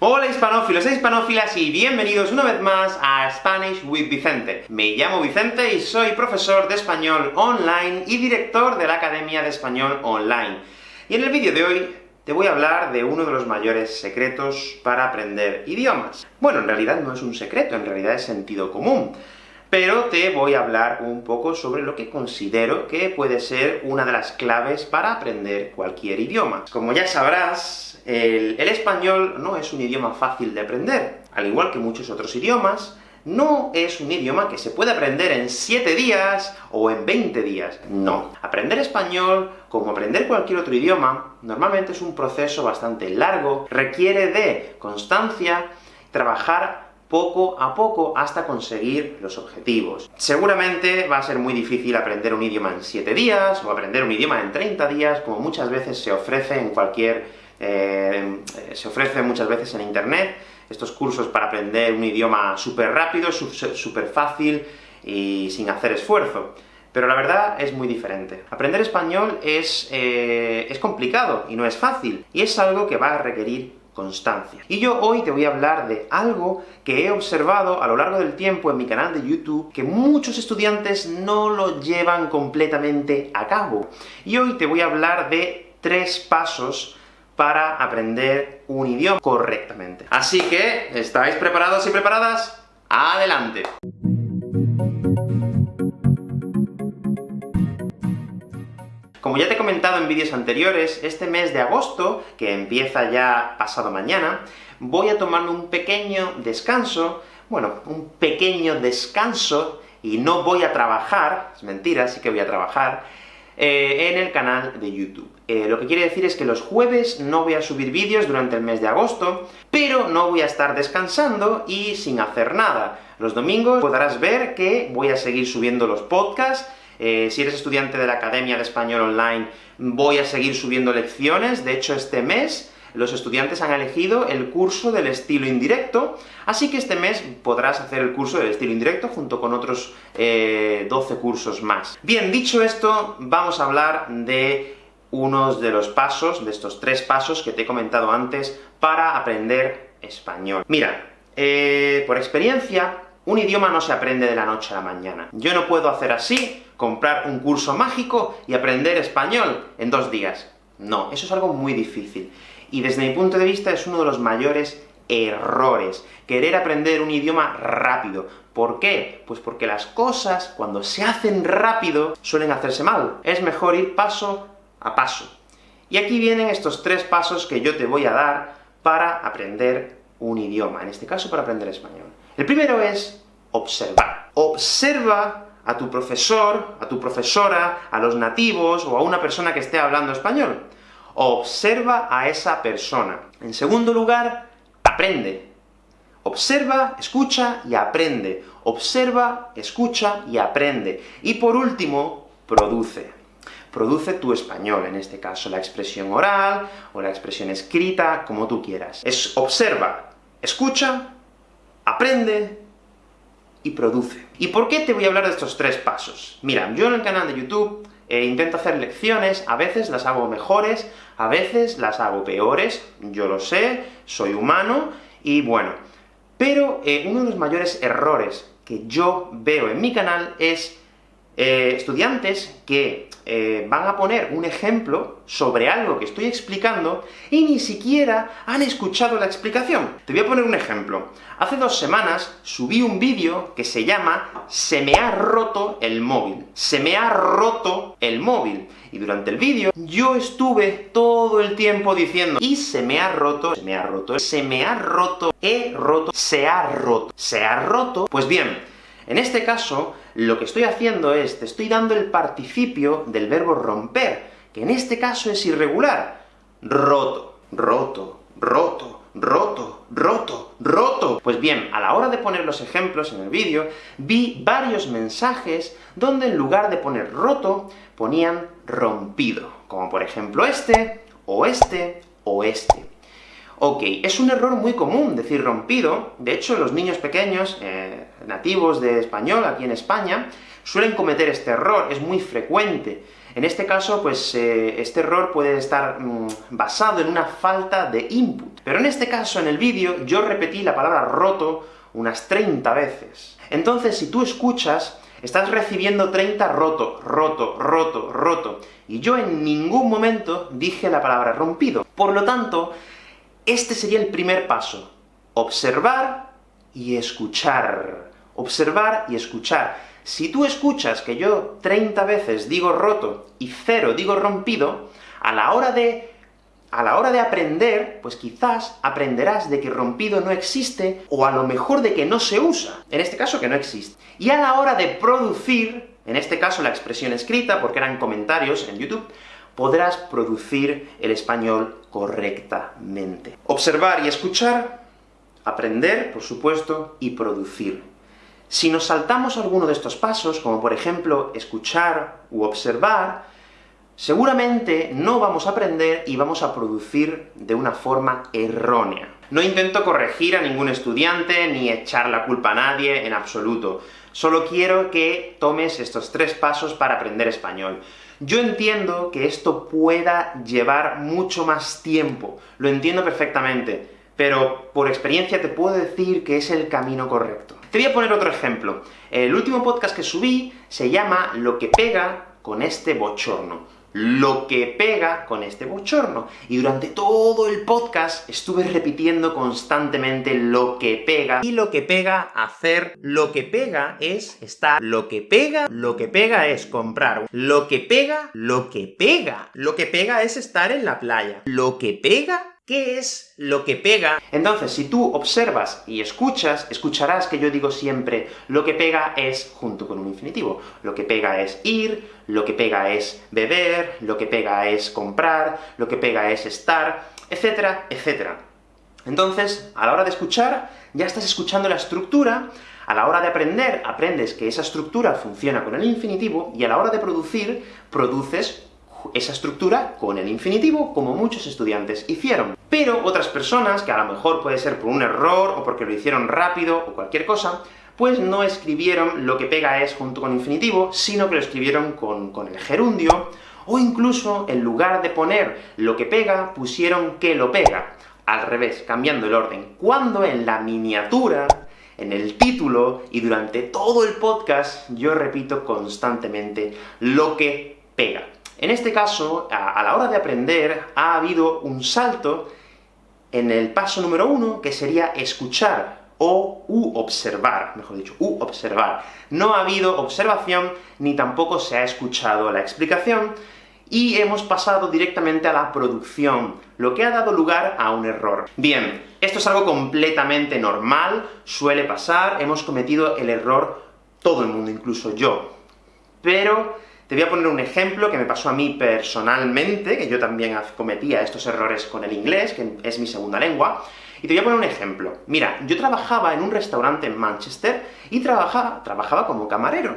Hola hispanófilos e hispanófilas, y bienvenidos una vez más a Spanish with Vicente. Me llamo Vicente y soy profesor de español online y director de la Academia de Español Online. Y en el vídeo de hoy te voy a hablar de uno de los mayores secretos para aprender idiomas. Bueno, en realidad no es un secreto, en realidad es sentido común pero te voy a hablar un poco sobre lo que considero que puede ser una de las claves para aprender cualquier idioma. Como ya sabrás, el, español no es un idioma fácil de aprender. Al igual que muchos otros idiomas, no es un idioma que se puede aprender en 7 días o en 20 días. No. Aprender español, como aprender cualquier otro idioma, normalmente es un proceso bastante largo, requiere de constancia, trabajar poco a poco hasta conseguir los objetivos. Seguramente va a ser muy difícil aprender un idioma en 7 días, o aprender un idioma en 30 días, como muchas veces se ofrece en cualquier... Eh, se ofrece muchas veces en internet, estos cursos para aprender un idioma súper rápido, súper fácil, y sin hacer esfuerzo. Pero la verdad es muy diferente. Aprender español es, eh, es complicado, y no es fácil, y es algo que va a requerir constancia. Y yo hoy te voy a hablar de algo que he observado a lo largo del tiempo en mi canal de YouTube, que muchos estudiantes no lo llevan completamente a cabo. Y hoy te voy a hablar de tres pasos para aprender un idioma correctamente. Así que, ¿estáis preparados y preparadas? ¡Adelante! Como ya te he comentado en vídeos anteriores, este mes de agosto, que empieza ya pasado mañana, voy a tomarme un pequeño descanso, bueno, un pequeño descanso, y no voy a trabajar, es mentira, sí que voy a trabajar, eh, en el canal de YouTube. Eh, lo que quiere decir es que los jueves no voy a subir vídeos durante el mes de agosto, pero no voy a estar descansando y sin hacer nada. Los domingos podrás ver que voy a seguir subiendo los podcasts, eh, si eres estudiante de la Academia de Español Online, voy a seguir subiendo lecciones, de hecho este mes los estudiantes han elegido el curso del estilo indirecto, así que este mes podrás hacer el curso del estilo indirecto junto con otros 12 eh, cursos más. Bien, dicho esto, vamos a hablar de unos de los pasos, de estos tres pasos que te he comentado antes, para aprender español. Mira, eh, por experiencia, un idioma no se aprende de la noche a la mañana. Yo no puedo hacer así, comprar un curso mágico y aprender español en dos días. No, eso es algo muy difícil. Y desde mi punto de vista es uno de los mayores errores, querer aprender un idioma rápido. ¿Por qué? Pues porque las cosas, cuando se hacen rápido, suelen hacerse mal. Es mejor ir paso a paso. Y aquí vienen estos tres pasos que yo te voy a dar para aprender un idioma, en este caso para aprender español. El primero es observar. Observa a tu profesor, a tu profesora, a los nativos, o a una persona que esté hablando español. Observa a esa persona. En segundo lugar, aprende. Observa, escucha y aprende. Observa, escucha y aprende. Y por último, produce. Produce tu español, en este caso la expresión oral, o la expresión escrita, como tú quieras. Es observa, escucha, aprende, y produce. ¿Y por qué te voy a hablar de estos tres pasos? Mira, yo en el canal de YouTube eh, intento hacer lecciones, a veces las hago mejores, a veces las hago peores, yo lo sé, soy humano, y bueno. Pero eh, uno de los mayores errores que yo veo en mi canal es eh, estudiantes que eh, van a poner un ejemplo sobre algo que estoy explicando, y ni siquiera han escuchado la explicación. Te voy a poner un ejemplo. Hace dos semanas subí un vídeo que se llama «Se me ha roto el móvil». Se me ha roto el móvil. Y durante el vídeo, yo estuve todo el tiempo diciendo «y se me ha roto, se me ha roto, se me ha roto, he roto, se ha roto, se ha roto». Pues bien, en este caso, lo que estoy haciendo es, te estoy dando el participio del verbo romper, que en este caso es irregular. Roto, roto, roto, roto, roto, roto. Pues bien, a la hora de poner los ejemplos en el vídeo, vi varios mensajes donde en lugar de poner roto, ponían rompido, como por ejemplo este, o este, o este. Ok, es un error muy común decir rompido, de hecho los niños pequeños, eh, nativos de español aquí en España, suelen cometer este error, es muy frecuente. En este caso, pues, eh, este error puede estar mm, basado en una falta de input. Pero en este caso, en el vídeo, yo repetí la palabra roto unas 30 veces. Entonces, si tú escuchas, estás recibiendo 30 roto, roto, roto, roto, y yo en ningún momento dije la palabra rompido. Por lo tanto, este sería el primer paso. Observar y escuchar. Observar y escuchar. Si tú escuchas que yo 30 veces digo roto y cero digo rompido, a la hora de a la hora de aprender, pues quizás aprenderás de que rompido no existe, o a lo mejor de que no se usa, en este caso que no existe. Y a la hora de producir, en este caso la expresión escrita, porque eran comentarios en YouTube, podrás producir el español correctamente. Observar y escuchar, aprender, por supuesto, y producir. Si nos saltamos alguno de estos pasos, como por ejemplo escuchar u observar, seguramente no vamos a aprender y vamos a producir de una forma errónea. No intento corregir a ningún estudiante, ni echar la culpa a nadie, en absoluto. Solo quiero que tomes estos tres pasos para aprender español. Yo entiendo que esto pueda llevar mucho más tiempo, lo entiendo perfectamente, pero por experiencia te puedo decir que es el camino correcto. Te voy a poner otro ejemplo. El último podcast que subí se llama Lo que pega con este bochorno lo que pega con este bochorno. Y durante todo el podcast estuve repitiendo constantemente lo que pega, y lo que pega hacer, lo que pega es estar, lo que pega, lo que pega es comprar, lo que pega, lo que pega, lo que pega es estar en la playa, lo que pega ¿Qué es lo que pega? Entonces, si tú observas y escuchas, escucharás que yo digo siempre, lo que pega es junto con un infinitivo. Lo que pega es ir, lo que pega es beber, lo que pega es comprar, lo que pega es estar, etcétera, etcétera. Entonces, a la hora de escuchar, ya estás escuchando la estructura, a la hora de aprender, aprendes que esa estructura funciona con el infinitivo, y a la hora de producir, produces esa estructura con el infinitivo, como muchos estudiantes hicieron. Pero otras personas, que a lo mejor puede ser por un error, o porque lo hicieron rápido, o cualquier cosa, pues no escribieron lo que pega es junto con infinitivo, sino que lo escribieron con, el gerundio, o incluso, en lugar de poner lo que pega, pusieron que lo pega. Al revés, cambiando el orden. Cuando en la miniatura, en el título, y durante todo el podcast, yo repito constantemente lo que pega. En este caso, a, la hora de aprender, ha habido un salto en el paso número uno, que sería escuchar, o u observar, mejor dicho, u observar. No ha habido observación, ni tampoco se ha escuchado la explicación, y hemos pasado directamente a la producción, lo que ha dado lugar a un error. Bien, esto es algo completamente normal, suele pasar, hemos cometido el error todo el mundo, incluso yo. Pero te voy a poner un ejemplo que me pasó a mí personalmente, que yo también cometía estos errores con el inglés, que es mi segunda lengua, y te voy a poner un ejemplo. Mira, yo trabajaba en un restaurante en Manchester, y trabajaba, trabajaba como camarero.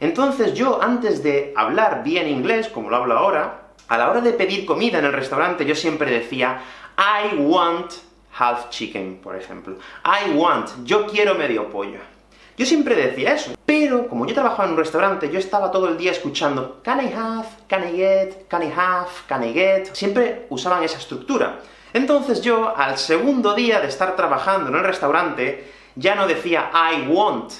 Entonces yo, antes de hablar bien inglés, como lo hablo ahora, a la hora de pedir comida en el restaurante, yo siempre decía I want half chicken, por ejemplo. I want, yo quiero medio pollo. Yo siempre decía eso, pero como yo trabajaba en un restaurante, yo estaba todo el día escuchando can I have, can I get, can I have, can I get... Siempre usaban esa estructura. Entonces yo, al segundo día de estar trabajando en el restaurante, ya no decía I want,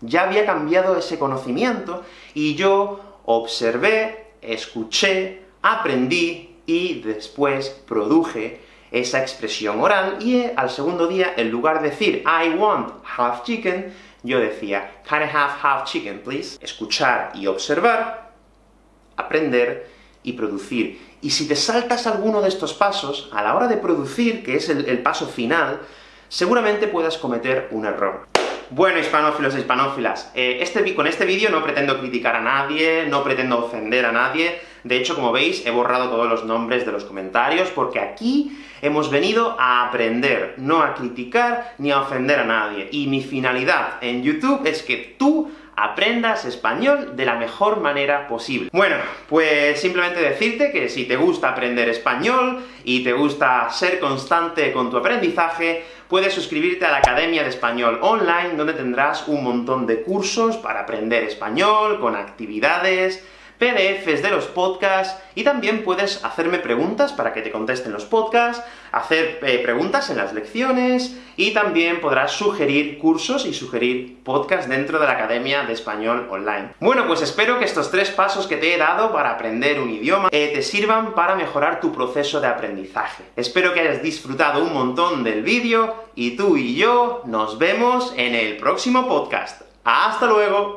ya había cambiado ese conocimiento, y yo observé, escuché, aprendí, y después produje esa expresión oral, y al segundo día, en lugar de decir I want half chicken, yo decía, can I have half chicken, please? Escuchar y observar, aprender y producir. Y si te saltas alguno de estos pasos, a la hora de producir, que es el, paso final, seguramente puedas cometer un error. Bueno, hispanófilos e hispanófilas, eh, este, con este vídeo no pretendo criticar a nadie, no pretendo ofender a nadie, de hecho, como veis, he borrado todos los nombres de los comentarios, porque aquí hemos venido a aprender, no a criticar ni a ofender a nadie. Y mi finalidad en YouTube es que tú aprendas español de la mejor manera posible. Bueno, pues simplemente decirte que si te gusta aprender español, y te gusta ser constante con tu aprendizaje, puedes suscribirte a la Academia de Español Online, donde tendrás un montón de cursos para aprender español, con actividades, PDFs de los podcasts, y también puedes hacerme preguntas para que te contesten los podcasts, hacer eh, preguntas en las lecciones, y también podrás sugerir cursos y sugerir podcasts dentro de la Academia de Español Online. Bueno, pues espero que estos tres pasos que te he dado para aprender un idioma eh, te sirvan para mejorar tu proceso de aprendizaje. Espero que hayas disfrutado un montón del vídeo, y tú y yo nos vemos en el próximo podcast. ¡Hasta luego!